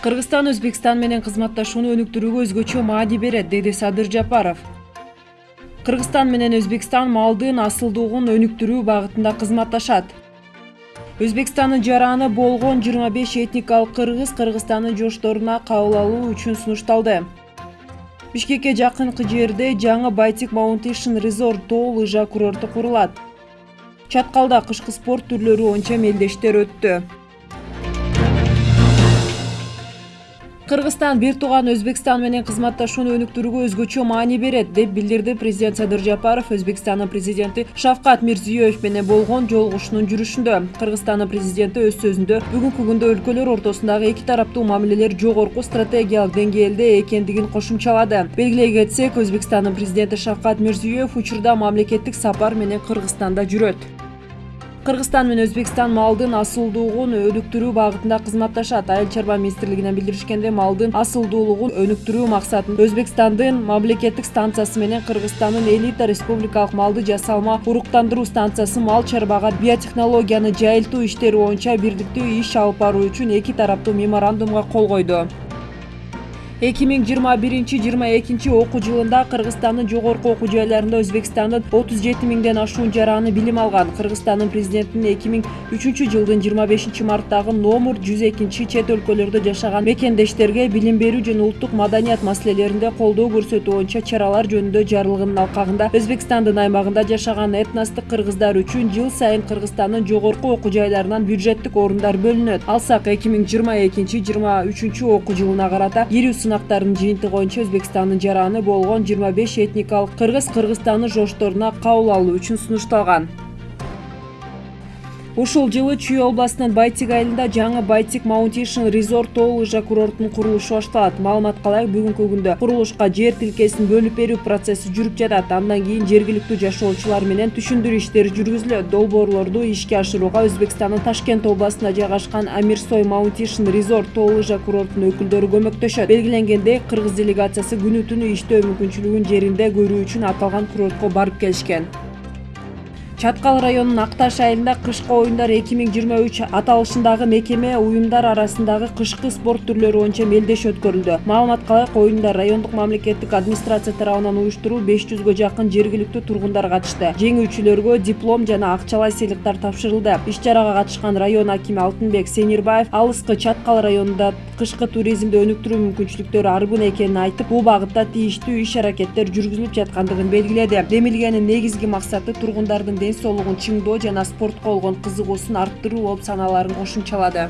кыргызстан өзбекстан менен кызматташууну өнүктүрүүгө өзгөчө маани берет деди садыр жапаров. Кыргызстан менен өзбекстан малдын асылдуулугун өнүктүрүү багытында кызматташат. Өзбекстандын жараны болгон жыйырма беш этникалык кыргыз кыргызстандын жошторуна кабыл алуу үчүн сунушталды. Бишкекке жакынкы жерде жаңы байтик маунтейшн резорт тоо лыжа курорту курулат. Чаткалда кышкы спорт түрлөрү боюнча мелдештер өттү кыргызстан бир тууган өзбекстан менен кызматташууну өнүктүрүүгө өзгөчө маани берет деп билдирди президент садыр жапаров. Өзбекстандын президенти шавкат мирзиеев менен болгон жолугушуунун жүрүшүндө. Кыргызстандын президенти өз сөзүндө бүгүнкү күндө өлкөлөр ортосундагы эки тараптуу мамилелер жогорку стратегиялык деңгээлде экендигин кошумчалады белгилей кетсек өзбекстандын президенти шавкат мирзиеев учурда мамлекеттик сапар менен кыргызстанда жүрөт кыргызстан менен өзбекстан малдын асылдуулугун өнүктүрүү багытында кызматташат. Айыл чарба министрлигинен билдиришкендей малдын асылдуулугун өнүктүрүү максатында өзбекстандын мамлекеттик станциясы менен кыргызстандын элита республикалык малды жасалма уруктандыруу станциясы мал чарбага биотехнологияны жайылтуу иштери боюнча бирдиктүү иш алып баруу үчүн эки тараптуу меморандумга кол койду эки миң жыйырма биринчи жыйырма экинчи окуу жылында кыргызстандын жогорку окуу жайларында өзбекстандын отуз жети миңден ашуун жараны билим алган кыргызстандын президентинин эки миң үчүнчү жылдын жыйырма бешинчи марттагы номер жүз экинчи чет өлкөлөрдө жашаган мекендештерге билим берүү жана улуттук маданият маселелеринде колдоо көрсөтүү боюнча чаралар жөнүндө жарлыгынын алкагында өзбекстандын аймагында жашаган этностук кыргыздар үчүн жыл сайын кыргызстандын жогорку окуу жайларынан бюджеттик орундар бөлүнөт алсак эки миң жыйырма экинчи жыйырма үчүнчү окуу жылына карата кирүү сынактардын жыйынтыгы боюнча өзбекстандын жараны болгон жыйырма беш этникалык кыргыз кыргызстандын жошторуна кабыл алуу үчүн сунушталган ушул жылы чүй областынын байтик айылында жаңы байтик маунтейшн резорт тоо лыжа курортунун курулушу башталат. Маалыматка ылайык бүгүнкү күндө курулушка жер тилкесин бөлүп берүү процесси жүрүп жатат. Андан кийин жергиликтүү жашоочулар менен түшүндүрүү иштери жүргүзүлөт. Долбоорлорду ишке ашырууга өзбекстандын ташкент областында жайгашкан амирсой маунтейшн резорт тоо лыжа курортунун өкүлдөрү көмөктөшөт. Белгиленгендей кыргыз делегациясы күнү түнү иштөө мүмкүнчүлүгүн жеринде көрүү үчүн аталган курортко барып келишкен чаткал районунун ак таш айылында кышкы оюндар эки миң жыйырма үч аталышындагы мекеме уюмдар арасындагы кышкы спорт түрлөрү боюнча мелдеш өткөрүлдү. Маалыматка ылайык оюндар райондук мамлекеттик администрация тарабынан уюштуруу беш жүзгө жакын жергиликтүү тургундар катышты. Жеңүүчүлөргө диплом жана акчалай сыйлыктар тапшырылды. Иш чарага катышкан район акими алтынбек сенирбаев алыскы чаткал районунда кышкы туризмди өнүктүрүү мүмкүнчүлүктөрү арбын экенин айтып бул багытта тийиштүү иш аракеттер жүргүзүлүп жаткандыгын белгиледи. Демилгенин негизги максаты тургундардын ден соолугун чыңдоо жана спортко болгон кызыгуусун арттыруу болуп саналаарын кошумчалады